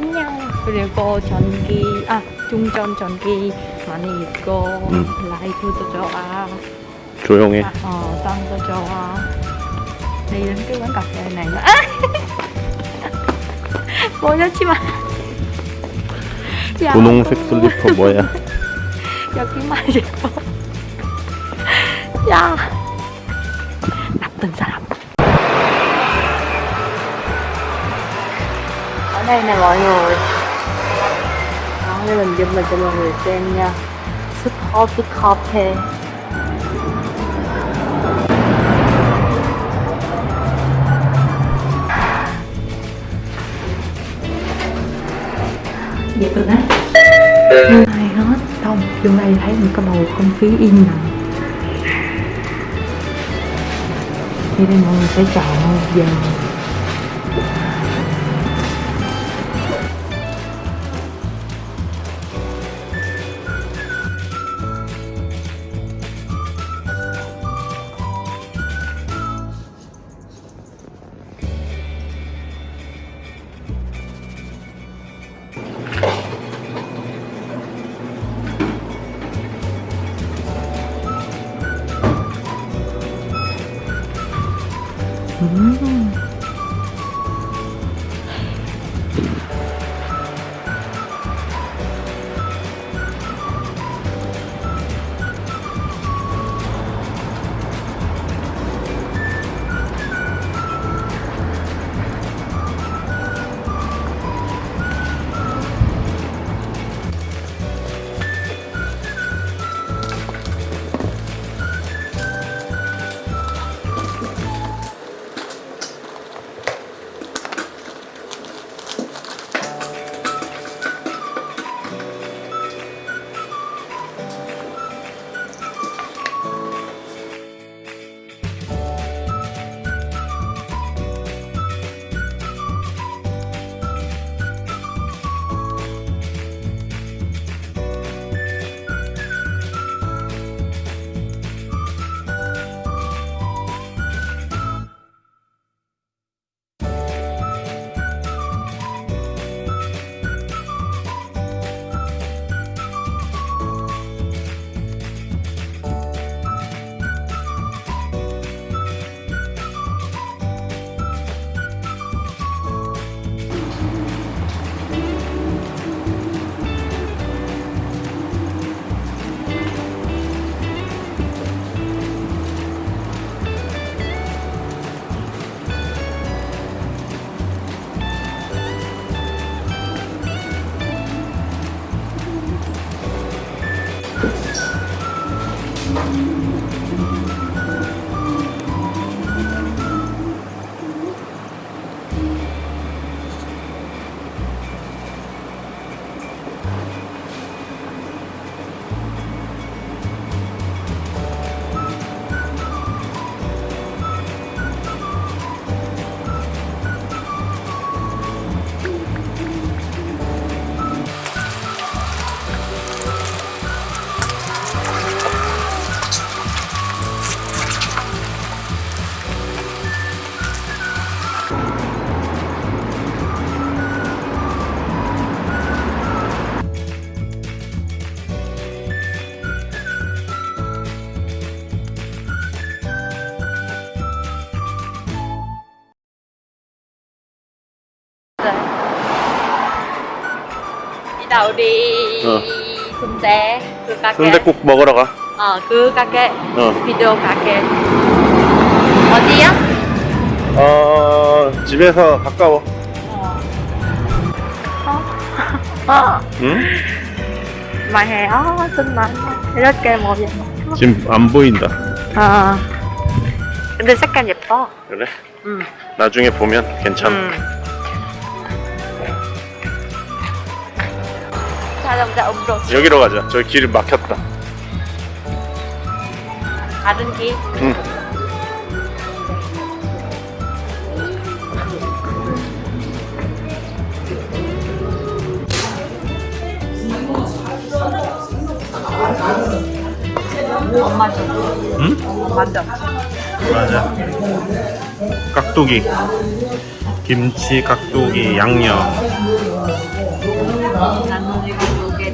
안녕. 그리고 전기, 아, 중전 전기 많이 있고, 음. 라이트도 좋아. 조용해. 아, 어, 땅도 좋아. cái quán cà phê này nữa. 보여주지 마. 야, 분홍색 또 슬리퍼 뭐야? 여기만 예뻐. 야, 나쁜 사람. Đây nè mọi người. Đó, để mình zoom lên cho mọi người xem nha. Sức khó sức coffee thế dễ thương á ai hết xong vô đây thấy một cái bầu không khí yên lặng. Thì đây mọi người sẽ chọn 너무 무서운데 Đâu đi Ờ. 순대 그 가게 순대국 먹으러 가. 어그 가게 어. 비디오 가게 어디야? 어 집에서 가까워. 어. 어? 어? 응? hè ó xinh mà 이렇게 뭐 지금 안 보인다. 아 근데 색깔 예뻐 그래? 응 나중에 보면 괜찮아. 응. 자동차 음료 여기로 가자. 저기 길이 막혔다. 다른 길 응. 엄마 줘 응? 맞아 맞아. 깍두기. 김치, 깍두기, 양념.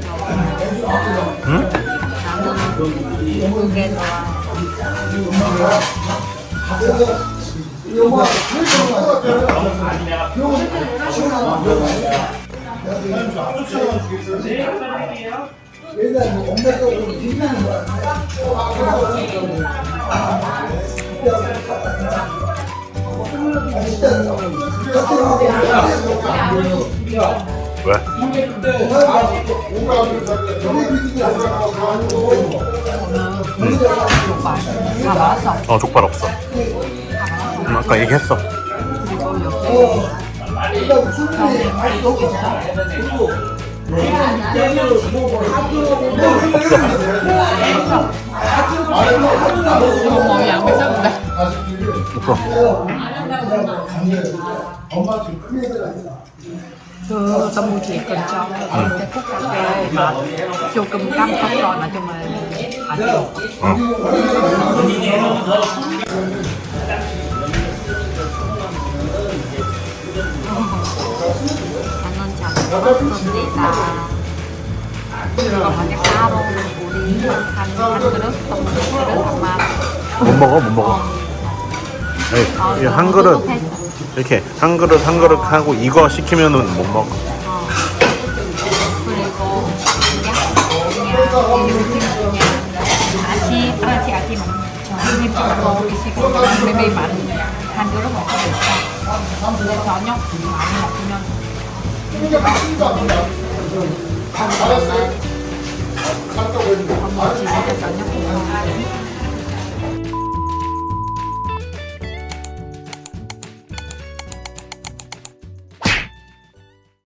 나는 이거 두개 좋아. 응? 나는 두개 좋아. 왜? 다 맛있어. 어, 족발 없어. 음, 아까 얘기했어. 몸이 안 괜찮은데? 없어. 그 tâm chỉ cần cho cái phút cà phê mà vô cơm cắm không rồi mà cho mà hạt được 어. 나는 잘 먹었습니다. còn mà cái taro 우리 한, 한 그릇, 또 그릇 한마 못 먹어, 못 먹어. 에이, 이한 그릇, 이렇게 한 그릇 한 그릇 하고 이거 시키면은 못 먹어. 어. 그리고 아시 아시 아시 많은 한 그릇 먹고 있어. 근데 저녁 많이 먹으면 엄마 집에서 저녁 먹고